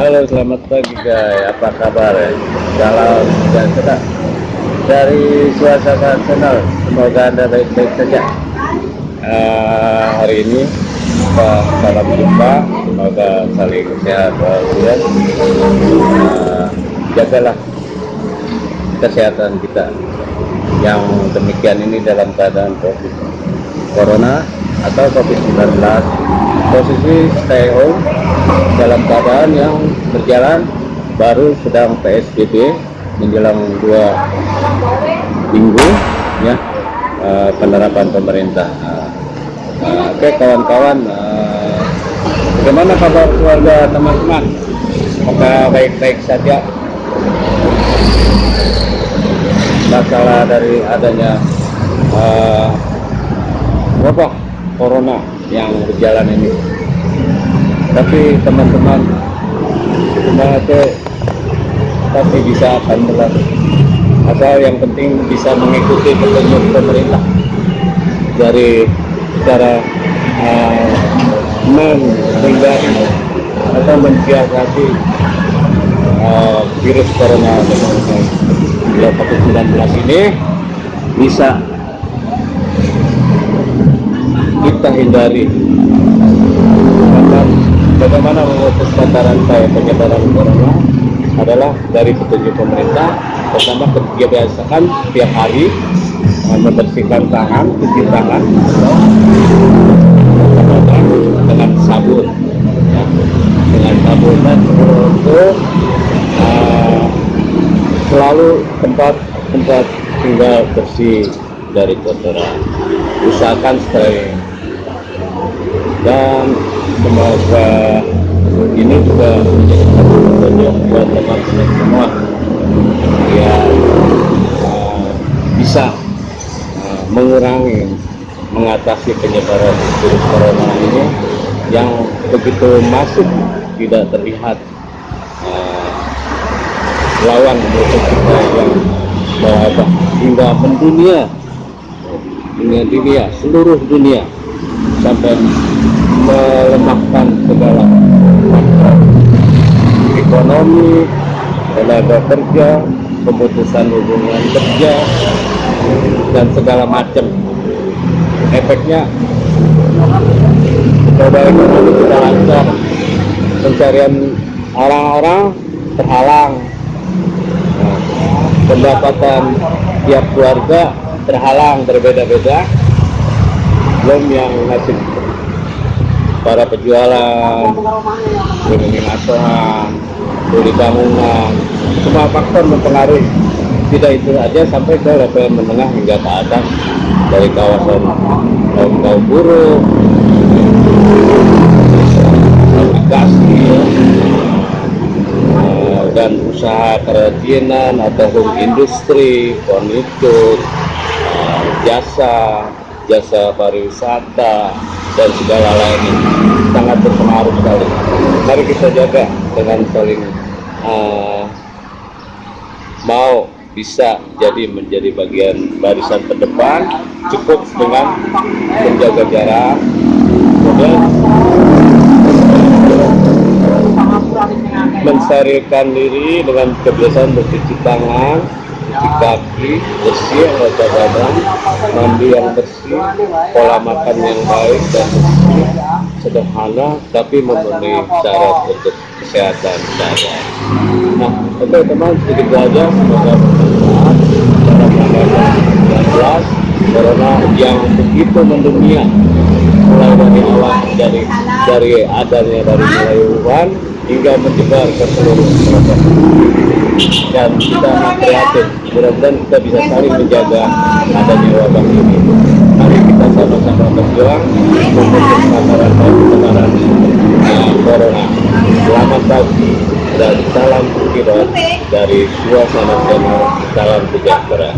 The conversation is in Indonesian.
guys, apa kabar ya? Salam dan dari suasana channel. Semoga anda baik-baik saja. Uh, hari ini kita salam jumpa, semoga saling sehat walafiat. Uh, jagalah kesehatan kita yang demikian ini dalam keadaan COVID Corona atau COVID-19 posisi stay home dalam keadaan yang berjalan baru sedang PSBB menjelang dua minggu ya uh, penerapan pemerintah. Uh, oke okay, kawan-kawan uh, bagaimana kabar keluarga teman-teman? Semoga baik-baik saja? Masalah dari adanya uh, wabah corona yang berjalan ini. Tapi teman-teman semua itu tapi bisa akan berlalu asal yang penting bisa mengikuti petunjuk pemerintah dari cara uh, menghindari atau mensiasati uh, virus corona COVID-19 ini bisa kita hindari bagaimana memutus mata rantai penyebaran corona adalah dari petunjuk pemerintah pertama kebiasaan tiap hari uh, membersihkan tangan, cuci tangan dengan sabun ya, dengan sabun dan untuk uh, selalu tempat-tempat tinggal bersih dari kotoran. Usahakan steril dan semoga ini juga menjadi satu petunjuk buat teman-teman semua. Yang uh, bisa uh, mengurangi mengatasi penyebaran virus corona ini yang begitu masif tidak terlihat uh, lawan musuh kita yang mewabah hingga mendunia dunia dunia seluruh dunia sampai melemahkan segala faktor ekonomi, tenaga kerja, pemutusan hubungan kerja, dan segala macam. Efeknya coba ekonomi kita lancar, pencarian orang-orang terhalang, nah, pendapatan tiap keluarga terhalang berbeda-beda, belum yang nasib para penjualan, ekonomi nasional, beli bangunan, semua faktor mempengaruhi. Tidak itu saja sampai ke level menengah hingga ke atas dari kawasan kaum kaum buruh, navigasi, eh, dan usaha kerajinan atau industri, furnitur, eh, jasa, jasa pariwisata, dan segala lainnya sangat berpengaruh sekali. Mari kita jaga dengan saling uh, mau bisa jadi menjadi bagian barisan terdepan cukup dengan menjaga jarak. Kemudian mensterilkan diri dengan kebiasaan bercuci tangan cuci kaki bersih rata badan mandi yang bersih pola makan yang baik dan bersih sederhana tapi memenuhi syarat untuk kesehatan saya. Nah oke okay, teman sedikit saja semoga bermanfaat. Dalam menghadapi 19 corona yang begitu mendunia mulai dari awal dari dari adanya dari mulai Wuhan hingga menyebar ke seluruh masyarakat dan kita kreatif mudah-mudahan kita bisa saling menjaga adanya wabah ini. Mari kita sama-sama berjuang memutus mata rantai penyebaran corona. Selamat pagi dan salam kira dari suasana channel salam sejahtera